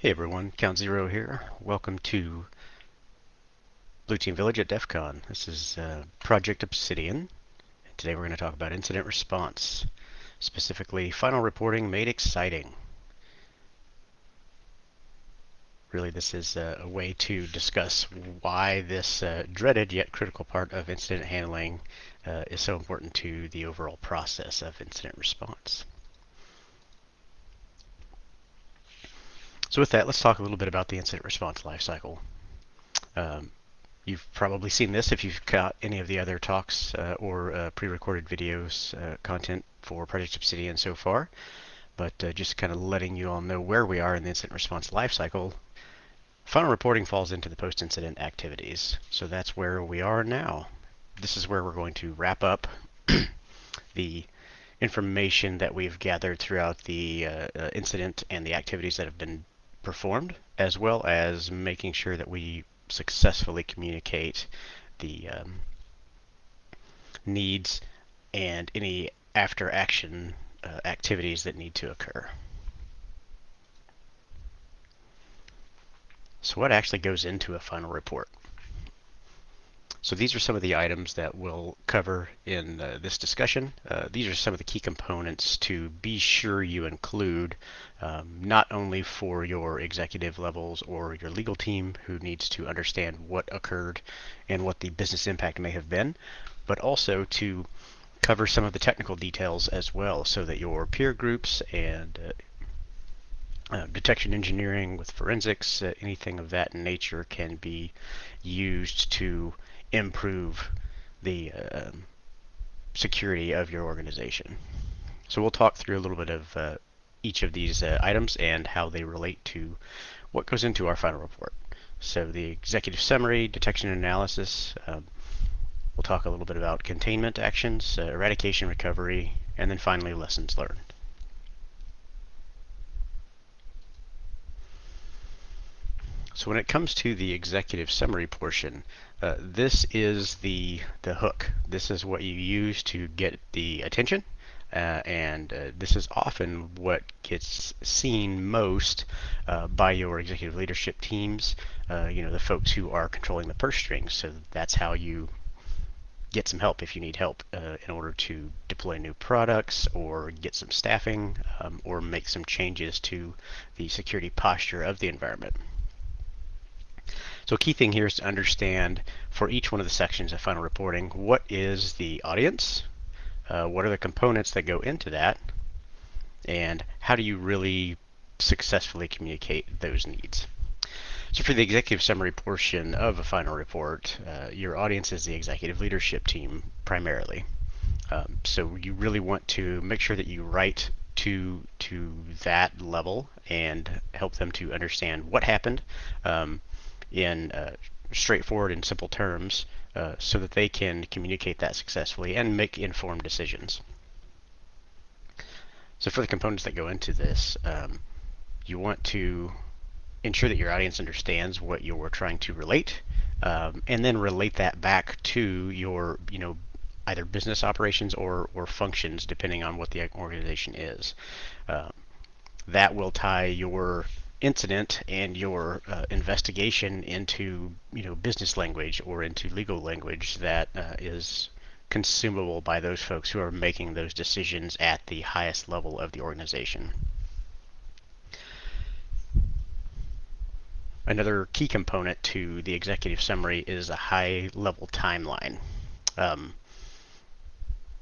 Hey everyone, Count Zero here. Welcome to Blue Team Village at DEF CON. This is uh, Project Obsidian. And today we're going to talk about incident response, specifically final reporting made exciting. Really this is a, a way to discuss why this uh, dreaded yet critical part of incident handling uh, is so important to the overall process of incident response. So with that, let's talk a little bit about the incident response lifecycle. Um, you've probably seen this if you've got any of the other talks uh, or uh, pre-recorded videos uh, content for Project Obsidian so far, but uh, just kind of letting you all know where we are in the incident response lifecycle. Final reporting falls into the post-incident activities, so that's where we are now. This is where we're going to wrap up the information that we've gathered throughout the uh, uh, incident and the activities that have been performed, as well as making sure that we successfully communicate the um, needs and any after action uh, activities that need to occur. So what actually goes into a final report? So these are some of the items that we'll cover in uh, this discussion. Uh, these are some of the key components to be sure you include, um, not only for your executive levels or your legal team who needs to understand what occurred and what the business impact may have been, but also to cover some of the technical details as well so that your peer groups and uh, uh, detection engineering with forensics, uh, anything of that nature can be used to improve the uh, security of your organization. So we'll talk through a little bit of uh, each of these uh, items and how they relate to what goes into our final report. So the executive summary, detection and analysis, um, we'll talk a little bit about containment actions, uh, eradication recovery, and then finally lessons learned. So when it comes to the executive summary portion, uh, this is the the hook. This is what you use to get the attention, uh, and uh, this is often what gets seen most uh, by your executive leadership teams. Uh, you know, the folks who are controlling the purse strings. So that's how you get some help if you need help uh, in order to deploy new products or get some staffing um, or make some changes to the security posture of the environment. So key thing here is to understand for each one of the sections of final reporting, what is the audience, uh, what are the components that go into that, and how do you really successfully communicate those needs. So for the executive summary portion of a final report, uh, your audience is the executive leadership team primarily. Um, so you really want to make sure that you write to to that level and help them to understand what happened, um, in uh, straightforward and simple terms uh, so that they can communicate that successfully and make informed decisions. So for the components that go into this, um, you want to ensure that your audience understands what you're trying to relate um, and then relate that back to your, you know, either business operations or, or functions depending on what the organization is. Um, that will tie your incident and your uh, investigation into you know business language or into legal language that uh, is consumable by those folks who are making those decisions at the highest level of the organization. Another key component to the executive summary is a high level timeline. Um,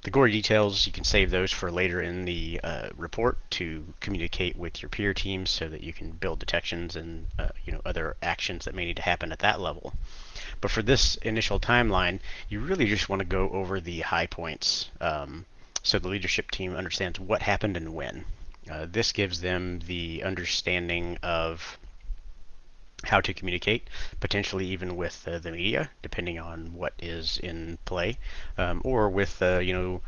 the gory details, you can save those for later in the uh, report to communicate with your peer teams so that you can build detections and uh, you know other actions that may need to happen at that level. But for this initial timeline, you really just want to go over the high points um, so the leadership team understands what happened and when. Uh, this gives them the understanding of how to communicate, potentially even with uh, the media, depending on what is in play, um, or with uh, you know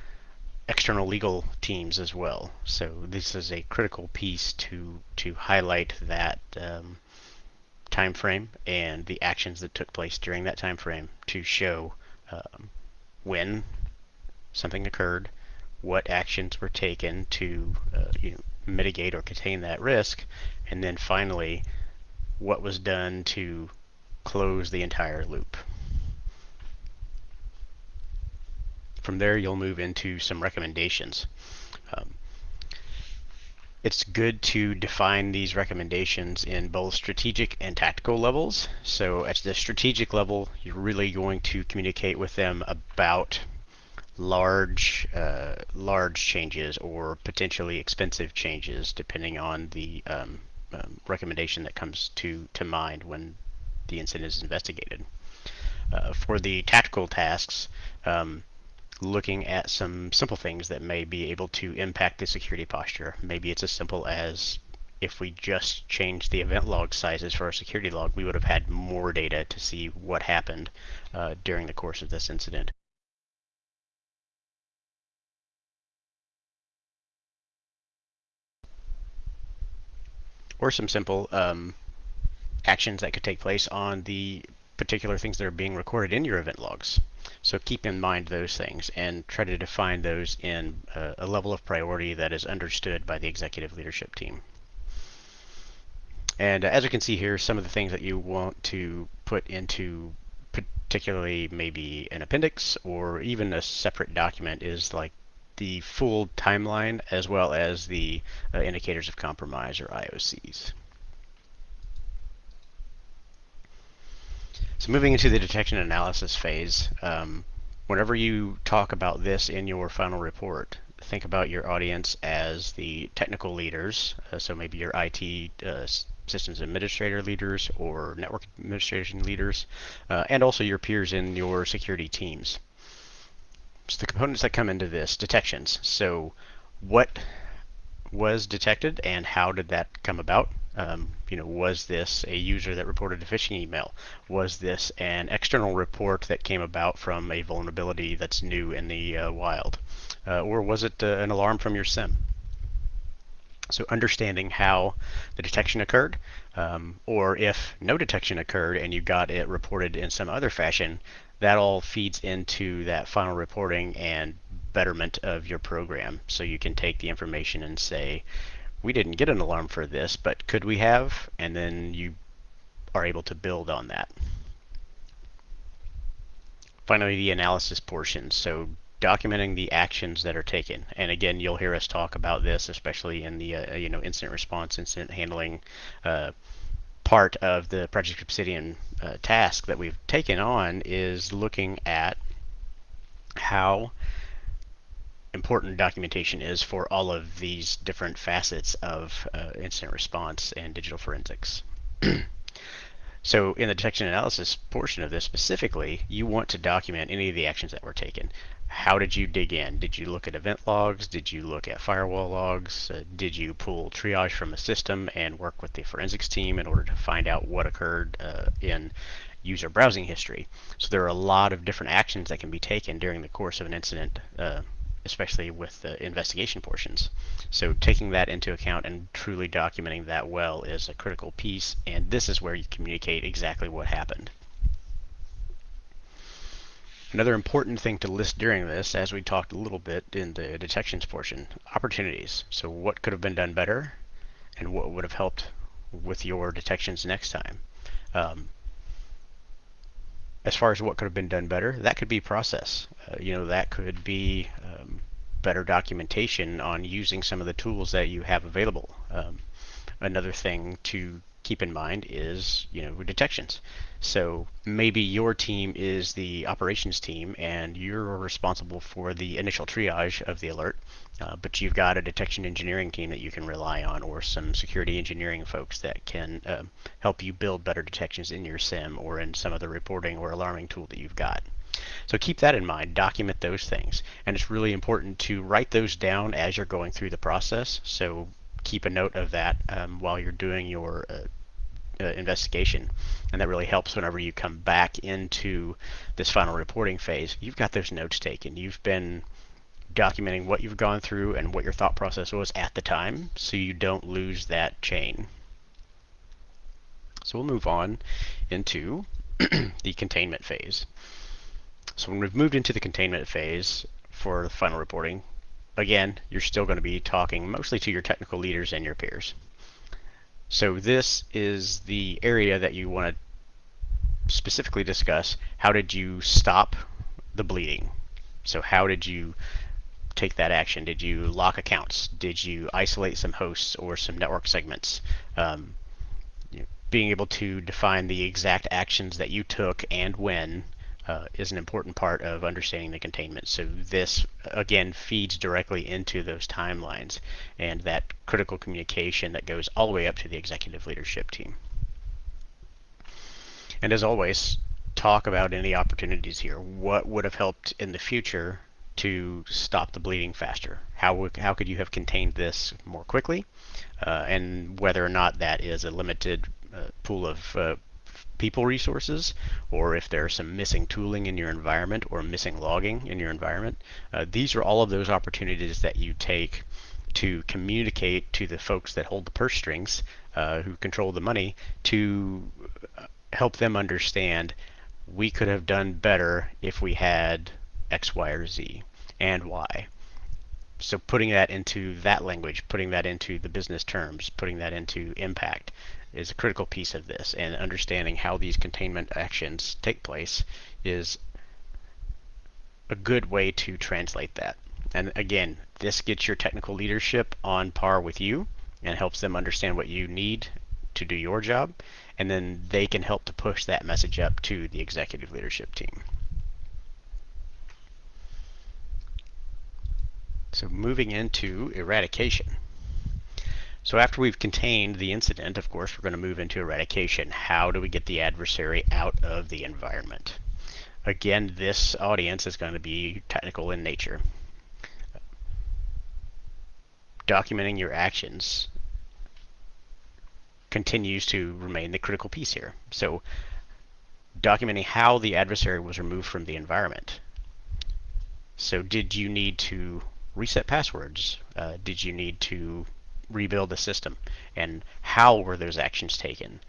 external legal teams as well. So this is a critical piece to to highlight that um, time frame and the actions that took place during that time frame to show um, when something occurred, what actions were taken to uh, you know, mitigate or contain that risk, and then finally what was done to close the entire loop. From there, you'll move into some recommendations. Um, it's good to define these recommendations in both strategic and tactical levels. So at the strategic level, you're really going to communicate with them about large uh, large changes or potentially expensive changes depending on the um, um, recommendation that comes to to mind when the incident is investigated. Uh, for the tactical tasks, um, looking at some simple things that may be able to impact the security posture. Maybe it's as simple as if we just changed the event log sizes for our security log, we would have had more data to see what happened uh, during the course of this incident. Or some simple um, actions that could take place on the particular things that are being recorded in your event logs. So keep in mind those things and try to define those in a, a level of priority that is understood by the executive leadership team. And uh, as you can see here, some of the things that you want to put into particularly maybe an appendix or even a separate document is like the full timeline as well as the uh, indicators of compromise or IOCs. So moving into the detection analysis phase, um, whenever you talk about this in your final report, think about your audience as the technical leaders, uh, so maybe your IT uh, systems administrator leaders or network administration leaders, uh, and also your peers in your security teams. The components that come into this, detections. So what was detected and how did that come about? Um, you know, was this a user that reported a phishing email? Was this an external report that came about from a vulnerability that's new in the uh, wild? Uh, or was it uh, an alarm from your SIEM? So understanding how the detection occurred, um, or if no detection occurred and you got it reported in some other fashion, that all feeds into that final reporting and betterment of your program. So you can take the information and say, we didn't get an alarm for this, but could we have? And then you are able to build on that. Finally, the analysis portion. So documenting the actions that are taken. And again, you'll hear us talk about this, especially in the uh, you know incident response, incident handling uh, part of the Project Obsidian uh, task that we've taken on is looking at how important documentation is for all of these different facets of uh, incident response and digital forensics. so in the detection analysis portion of this specifically, you want to document any of the actions that were taken. How did you dig in? Did you look at event logs? Did you look at firewall logs? Uh, did you pull triage from a system and work with the forensics team in order to find out what occurred uh, in user browsing history? So there are a lot of different actions that can be taken during the course of an incident uh, especially with the investigation portions. So taking that into account and truly documenting that well is a critical piece, and this is where you communicate exactly what happened. Another important thing to list during this, as we talked a little bit in the detections portion, opportunities. So what could have been done better, and what would have helped with your detections next time. Um, as far as what could have been done better, that could be process. Uh, you know, that could be um, better documentation on using some of the tools that you have available. Um, another thing to keep in mind is, you know, detections. So maybe your team is the operations team and you're responsible for the initial triage of the alert, uh, but you've got a detection engineering team that you can rely on or some security engineering folks that can uh, help you build better detections in your SIEM or in some other reporting or alarming tool that you've got. So keep that in mind, document those things. And it's really important to write those down as you're going through the process. So keep a note of that um, while you're doing your uh, uh, investigation. And that really helps whenever you come back into this final reporting phase. You've got those notes taken. You've been documenting what you've gone through and what your thought process was at the time so you don't lose that chain. So we'll move on into the containment phase. So when we've moved into the containment phase for the final reporting, again, you're still going to be talking mostly to your technical leaders and your peers. So this is the area that you want to specifically discuss. How did you stop the bleeding? So how did you take that action? Did you lock accounts? Did you isolate some hosts or some network segments? Um, being able to define the exact actions that you took and when uh, is an important part of understanding the containment. So this, again, feeds directly into those timelines and that critical communication that goes all the way up to the executive leadership team. And as always, talk about any opportunities here. What would have helped in the future to stop the bleeding faster? How, how could you have contained this more quickly? Uh, and whether or not that is a limited uh, pool of uh, people resources, or if there's some missing tooling in your environment or missing logging in your environment. Uh, these are all of those opportunities that you take to communicate to the folks that hold the purse strings, uh, who control the money, to uh, help them understand we could have done better if we had X, Y, or Z, and why. So putting that into that language, putting that into the business terms, putting that into impact, is a critical piece of this, and understanding how these containment actions take place is a good way to translate that. And again, this gets your technical leadership on par with you and helps them understand what you need to do your job, and then they can help to push that message up to the executive leadership team. So moving into eradication. So after we've contained the incident, of course, we're going to move into eradication. How do we get the adversary out of the environment? Again, this audience is going to be technical in nature. Documenting your actions continues to remain the critical piece here. So documenting how the adversary was removed from the environment. So did you need to reset passwords? Uh, did you need to rebuild the system and how were those actions taken.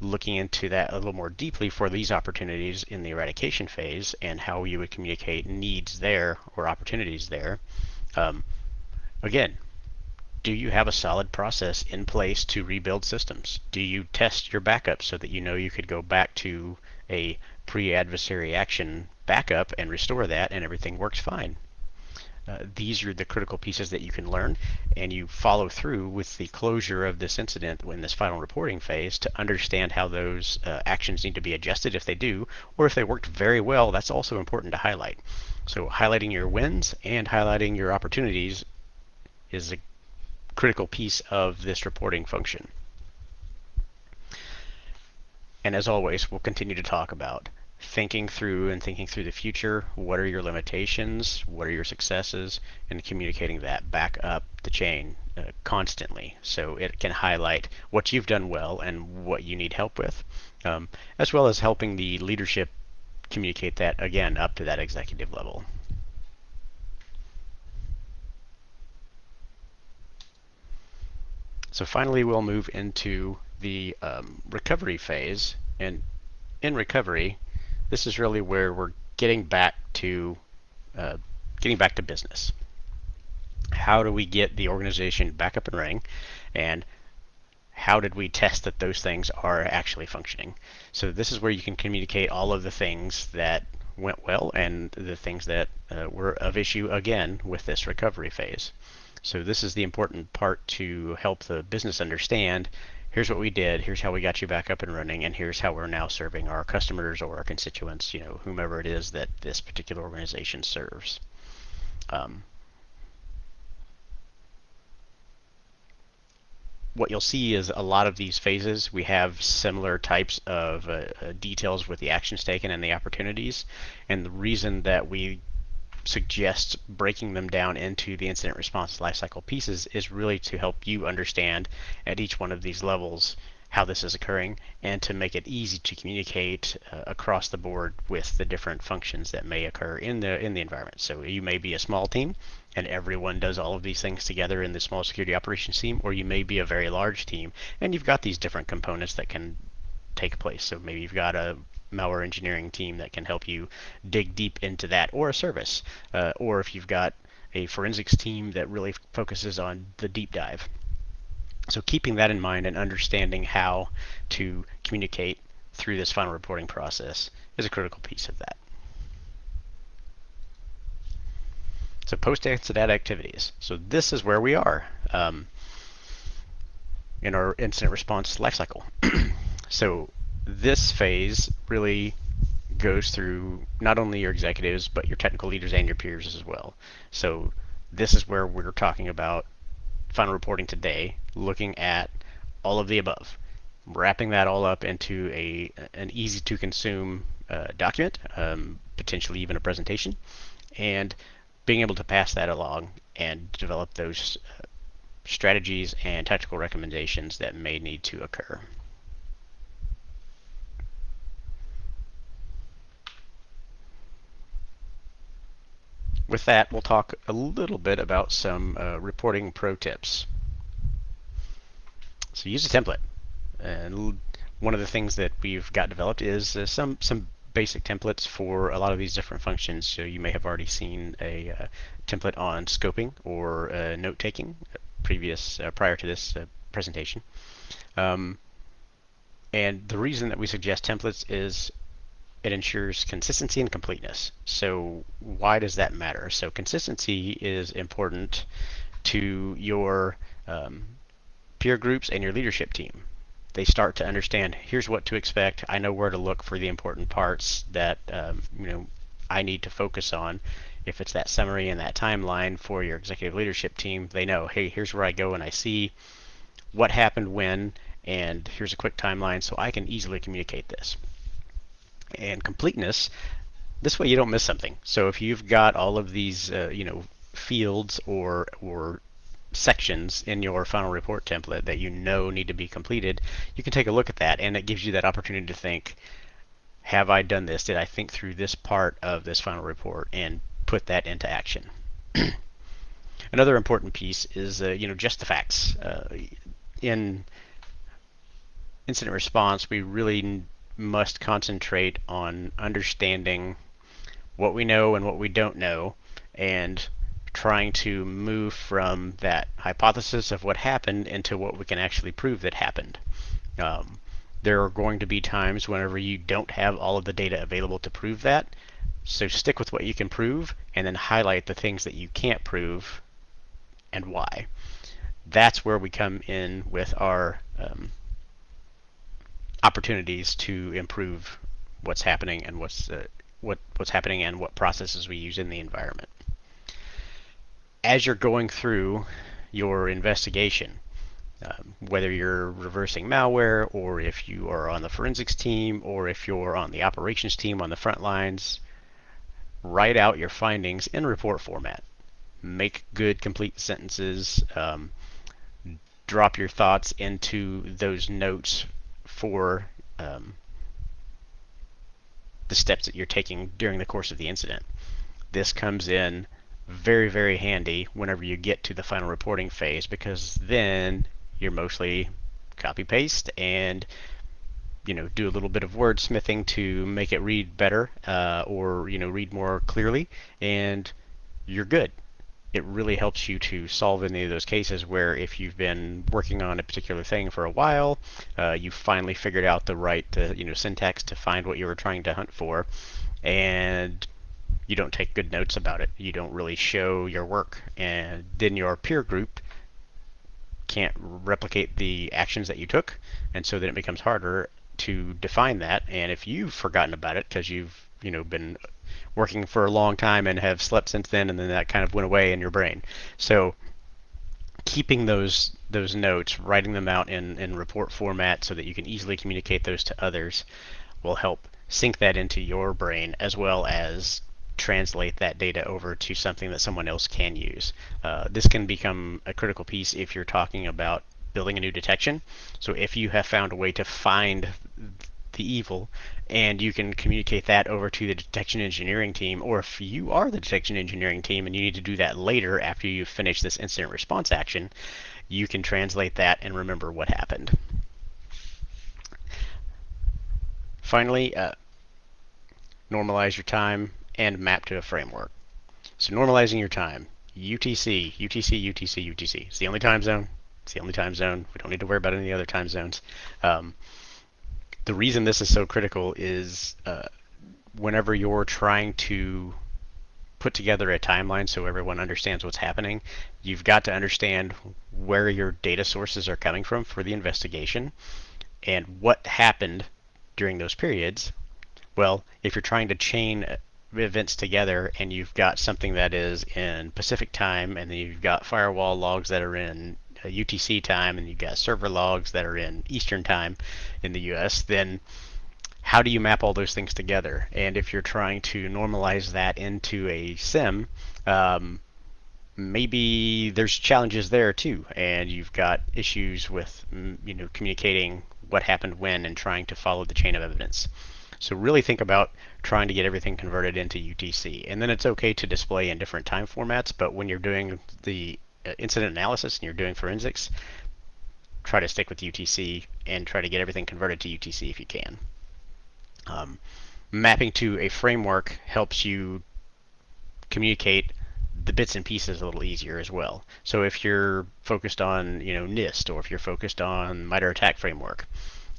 Looking into that a little more deeply for these opportunities in the eradication phase and how you would communicate needs there or opportunities there. Um, again, do you have a solid process in place to rebuild systems? Do you test your backup so that you know you could go back to a pre-adversary action backup and restore that and everything works fine? Uh, these are the critical pieces that you can learn and you follow through with the closure of this incident in this final reporting phase to understand how those uh, actions need to be adjusted if they do or if they worked very well that's also important to highlight. So highlighting your wins and highlighting your opportunities is a critical piece of this reporting function. And as always we'll continue to talk about thinking through and thinking through the future. What are your limitations? What are your successes? And communicating that back up the chain uh, constantly so it can highlight what you've done well and what you need help with, um, as well as helping the leadership communicate that again up to that executive level. So finally, we'll move into the um, recovery phase. And in recovery, this is really where we're getting back to uh, getting back to business. How do we get the organization back up and running, and how did we test that those things are actually functioning? So this is where you can communicate all of the things that went well and the things that uh, were of issue again with this recovery phase. So this is the important part to help the business understand here's what we did, here's how we got you back up and running, and here's how we're now serving our customers or our constituents, you know, whomever it is that this particular organization serves. Um, what you'll see is a lot of these phases we have similar types of uh, uh, details with the actions taken and the opportunities and the reason that we suggest breaking them down into the incident response lifecycle pieces is really to help you understand at each one of these levels how this is occurring and to make it easy to communicate uh, across the board with the different functions that may occur in the in the environment. So you may be a small team and everyone does all of these things together in the small security operations team or you may be a very large team and you've got these different components that can take place. So maybe you've got a malware engineering team that can help you dig deep into that, or a service, uh, or if you've got a forensics team that really focuses on the deep dive. So keeping that in mind and understanding how to communicate through this final reporting process is a critical piece of that. So post-incident activities. So this is where we are um, in our incident response lifecycle. so this phase really goes through not only your executives, but your technical leaders and your peers as well. So this is where we're talking about final reporting today, looking at all of the above, wrapping that all up into a an easy to consume uh, document, um, potentially even a presentation, and being able to pass that along and develop those uh, strategies and tactical recommendations that may need to occur. With that, we'll talk a little bit about some uh, reporting pro tips. So use a template. And one of the things that we've got developed is uh, some, some basic templates for a lot of these different functions. So you may have already seen a uh, template on scoping or uh, note taking previous uh, prior to this uh, presentation. Um, and the reason that we suggest templates is it ensures consistency and completeness. So why does that matter? So consistency is important to your um, peer groups and your leadership team. They start to understand, here's what to expect. I know where to look for the important parts that um, you know I need to focus on. If it's that summary and that timeline for your executive leadership team, they know, hey, here's where I go and I see what happened when, and here's a quick timeline so I can easily communicate this and completeness. This way you don't miss something. So if you've got all of these, uh, you know, fields or or sections in your final report template that you know need to be completed, you can take a look at that and it gives you that opportunity to think, have I done this? Did I think through this part of this final report and put that into action? Another important piece is, uh, you know, just the facts. Uh, in incident response, we really must concentrate on understanding what we know and what we don't know and trying to move from that hypothesis of what happened into what we can actually prove that happened. Um, there are going to be times whenever you don't have all of the data available to prove that. So stick with what you can prove and then highlight the things that you can't prove and why. That's where we come in with our um, opportunities to improve what's happening and what's uh, what what's happening and what processes we use in the environment. As you're going through your investigation, um, whether you're reversing malware or if you are on the forensics team or if you're on the operations team on the front lines, write out your findings in report format. Make good, complete sentences. Um, drop your thoughts into those notes for um, the steps that you're taking during the course of the incident. This comes in very, very handy whenever you get to the final reporting phase because then you're mostly copy paste and you know do a little bit of wordsmithing to make it read better uh, or you know read more clearly and you're good it really helps you to solve any of those cases where if you've been working on a particular thing for a while, uh, you finally figured out the right uh, you know syntax to find what you were trying to hunt for, and you don't take good notes about it. You don't really show your work, and then your peer group can't replicate the actions that you took, and so then it becomes harder to define that. And if you've forgotten about it because you've you know been working for a long time and have slept since then, and then that kind of went away in your brain. So keeping those those notes, writing them out in, in report format so that you can easily communicate those to others will help sync that into your brain as well as translate that data over to something that someone else can use. Uh, this can become a critical piece if you're talking about building a new detection. So if you have found a way to find the evil and you can communicate that over to the detection engineering team or if you are the detection engineering team and you need to do that later after you finish this incident response action you can translate that and remember what happened finally uh, normalize your time and map to a framework so normalizing your time UTC UTC UTC UTC it's the only time zone It's the only time zone. We don't need to worry about any other time zones. Um, the reason this is so critical is uh, whenever you're trying to put together a timeline so everyone understands what's happening, you've got to understand where your data sources are coming from for the investigation and what happened during those periods. Well, if you're trying to chain events together and you've got something that is in Pacific time and then you've got firewall logs that are in UTC uh, time and you've got server logs that are in Eastern time in the US, then how do you map all those things together? And if you're trying to normalize that into a SIEM, um, maybe there's challenges there too, and you've got issues with mm, you know communicating what happened when and trying to follow the chain of evidence. So really think about trying to get everything converted into UTC. And then it's okay to display in different time formats, but when you're doing the incident analysis and you're doing forensics, try to stick with UTC and try to get everything converted to UTC if you can. Um, mapping to a framework helps you communicate the bits and pieces a little easier as well. So if you're focused on, you know, NIST or if you're focused on MITRE ATT&CK framework,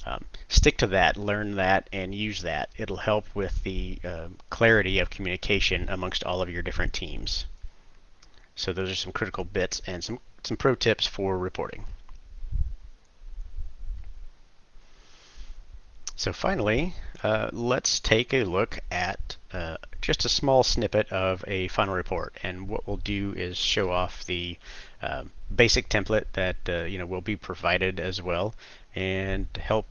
um, stick to that, learn that, and use that. It'll help with the uh, clarity of communication amongst all of your different teams. So those are some critical bits and some, some pro tips for reporting. So finally, uh, let's take a look at uh, just a small snippet of a final report. And what we'll do is show off the uh, basic template that uh, you know will be provided as well, and help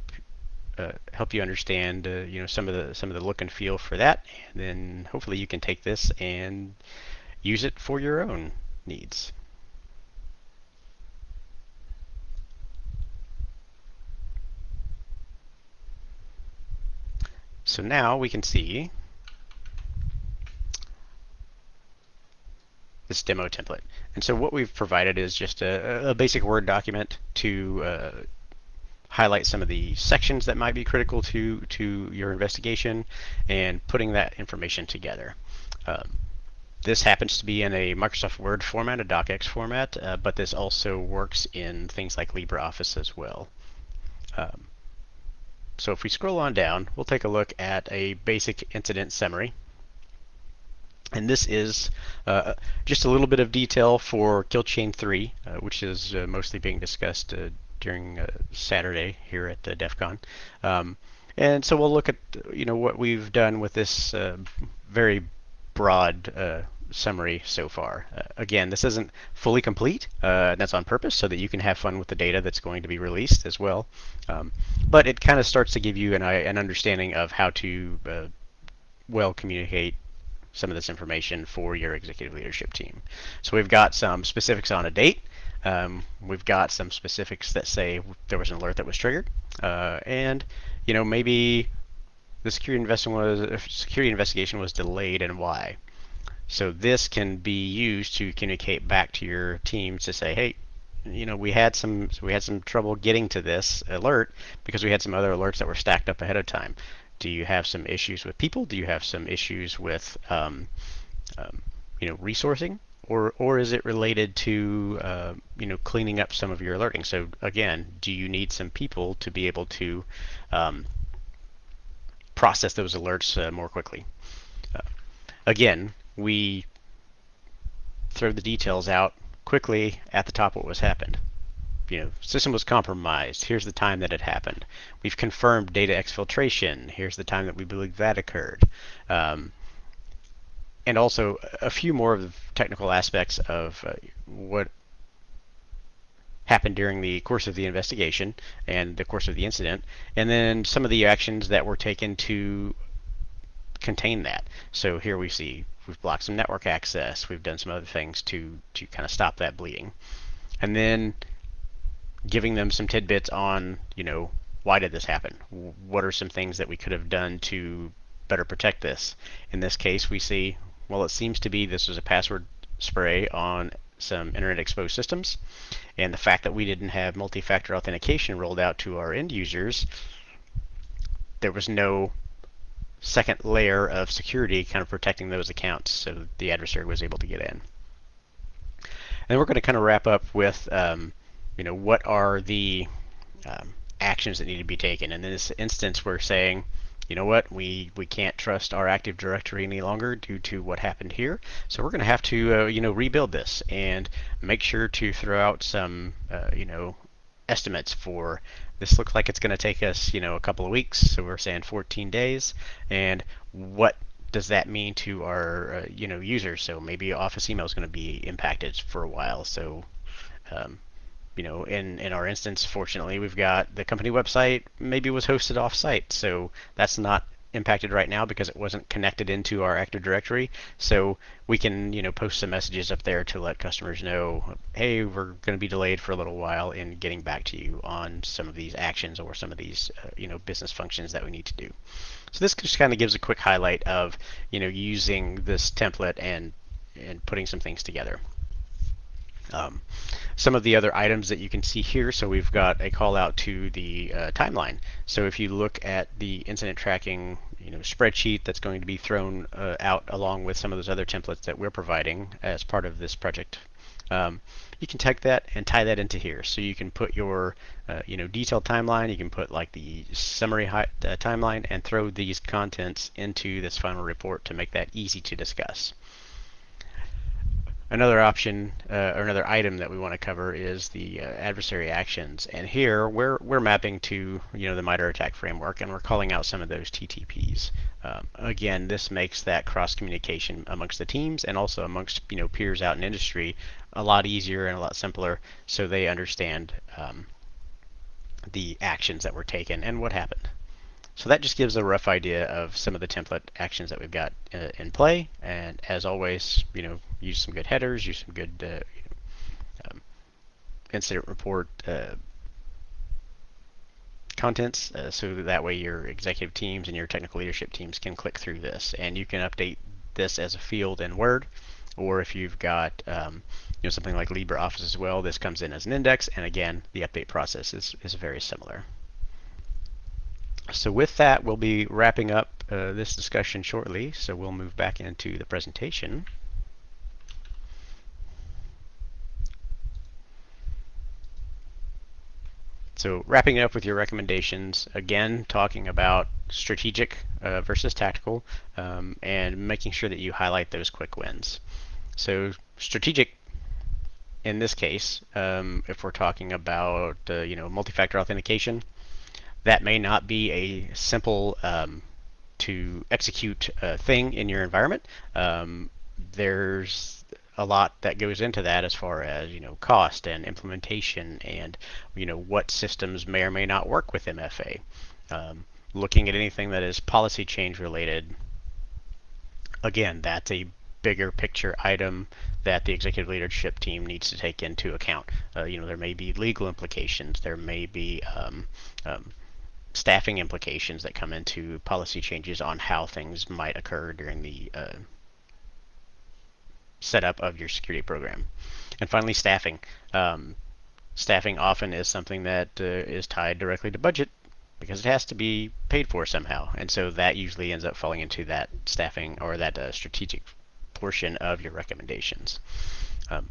uh, help you understand uh, you know some of the some of the look and feel for that. And then hopefully you can take this and use it for your own needs. So now we can see this demo template. And so what we've provided is just a, a basic Word document to uh, highlight some of the sections that might be critical to, to your investigation and putting that information together. Um, this happens to be in a Microsoft Word format, a docx format, uh, but this also works in things like LibreOffice as well. Um, so if we scroll on down, we'll take a look at a basic incident summary. And this is uh, just a little bit of detail for Kill Chain 3, uh, which is uh, mostly being discussed uh, during uh, Saturday here at uh, DEF CON. Um, and so we'll look at you know what we've done with this very broad summary so far. Uh, again, this isn't fully complete. Uh, that's on purpose so that you can have fun with the data that's going to be released as well. Um, but it kind of starts to give you an, an understanding of how to uh, well communicate some of this information for your executive leadership team. So we've got some specifics on a date. Um, we've got some specifics that say there was an alert that was triggered, uh, and you know maybe the security investigation was security investigation was delayed and why. So this can be used to communicate back to your teams to say, hey, you know, we had some we had some trouble getting to this alert because we had some other alerts that were stacked up ahead of time. Do you have some issues with people? Do you have some issues with um, um, you know resourcing? Or, or is it related to uh, you know cleaning up some of your alerting? So again, do you need some people to be able to um, process those alerts uh, more quickly? Uh, again, we throw the details out quickly at the top what was happened. You know, system was compromised. Here's the time that it happened. We've confirmed data exfiltration. Here's the time that we believe that occurred. Um, and also a few more of the technical aspects of uh, what happened during the course of the investigation and the course of the incident, and then some of the actions that were taken to contain that. So here we see we've blocked some network access, we've done some other things to, to kind of stop that bleeding. And then giving them some tidbits on, you know, why did this happen? What are some things that we could have done to better protect this? In this case, we see, well, it seems to be this was a password spray on some internet exposed systems. And the fact that we didn't have multi-factor authentication rolled out to our end users, there was no second layer of security kind of protecting those accounts so the adversary was able to get in. And we're going to kind of wrap up with um, you know, what are the um, actions that need to be taken. In this instance, we're saying, you know what, we, we can't trust our Active Directory any longer due to what happened here. So we're going to have to, uh, you know, rebuild this and make sure to throw out some, uh, you know, estimates for this looks like it's going to take us, you know, a couple of weeks. So we're saying 14 days. And what does that mean to our, uh, you know, users? So maybe Office email is going to be impacted for a while. So um, you know, in, in our instance, fortunately, we've got the company website maybe was hosted off-site, so that's not impacted right now because it wasn't connected into our Active Directory. So we can, you know, post some messages up there to let customers know, hey, we're going to be delayed for a little while in getting back to you on some of these actions or some of these, uh, you know, business functions that we need to do. So this just kind of gives a quick highlight of, you know, using this template and and putting some things together. Um, some of the other items that you can see here, so we've got a call out to the uh, timeline. So if you look at the incident tracking you know, spreadsheet that's going to be thrown uh, out along with some of those other templates that we're providing as part of this project, um, you can take that and tie that into here. So you can put your uh, you know, detailed timeline, you can put like the summary uh, timeline and throw these contents into this final report to make that easy to discuss. Another option uh, or another item that we want to cover is the uh, adversary actions. And here we're, we're mapping to you know the MITRE ATT&CK framework and we're calling out some of those TTPs. Um, again, this makes that cross communication amongst the teams and also amongst you know peers out in industry a lot easier and a lot simpler so they understand um, the actions that were taken and what happened. So that just gives a rough idea of some of the template actions that we've got uh, in play. And as always, you know, use some good headers, use some good uh, you know, um, incident report uh, contents, uh, so that, that way your executive teams and your technical leadership teams can click through this. And you can update this as a field in Word, or if you've got um, you know something like LibreOffice as well, this comes in as an index. And again, the update process is, is very similar. So with that, we'll be wrapping up uh, this discussion shortly. So we'll move back into the presentation. So wrapping up with your recommendations, again, talking about strategic uh, versus tactical, um, and making sure that you highlight those quick wins. So strategic, in this case, um, if we're talking about uh, you know multi-factor authentication, that may not be a simple um, to execute uh, thing in your environment. Um, there's a lot that goes into that as far as you know cost and implementation and you know what systems may or may not work with MFA. Um, looking at anything that is policy change related, again, that's a bigger picture item that the executive leadership team needs to take into account. Uh, you know, there may be legal implications, there may be um, um, staffing implications that come into policy changes on how things might occur during the uh, setup of your security program. And finally, staffing. Um, staffing often is something that uh, is tied directly to budget because it has to be paid for somehow. And so that usually ends up falling into that staffing or that uh, strategic portion of your recommendations. Um,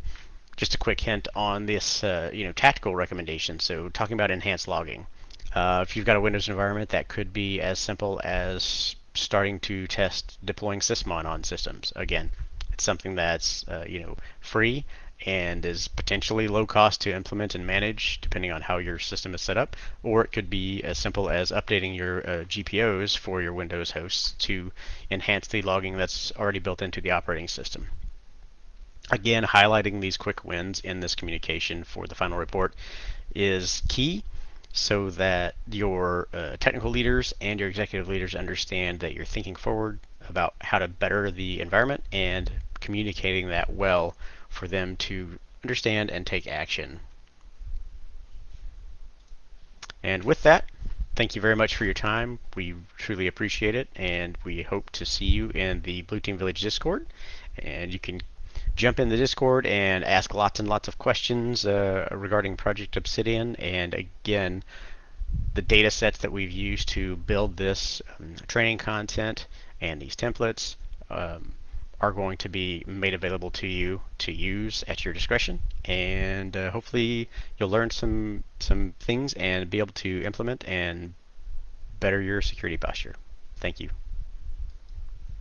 just a quick hint on this, uh, you know, tactical recommendation. So talking about enhanced logging. Uh, if you've got a Windows environment, that could be as simple as starting to test deploying Sysmon on systems. Again, it's something that's uh, you know free and is potentially low cost to implement and manage depending on how your system is set up or it could be as simple as updating your uh, GPOs for your Windows hosts to enhance the logging that's already built into the operating system. Again, highlighting these quick wins in this communication for the final report is key so that your uh, technical leaders and your executive leaders understand that you're thinking forward about how to better the environment and communicating that well for them to understand and take action. And with that, thank you very much for your time. We truly appreciate it, and we hope to see you in the Blue Team Village Discord. And you can jump in the Discord and ask lots and lots of questions uh, regarding Project Obsidian. And again, the data sets that we've used to build this um, training content and these templates um, are going to be made available to you to use at your discretion. And uh, hopefully you'll learn some, some things and be able to implement and better your security posture. Thank you.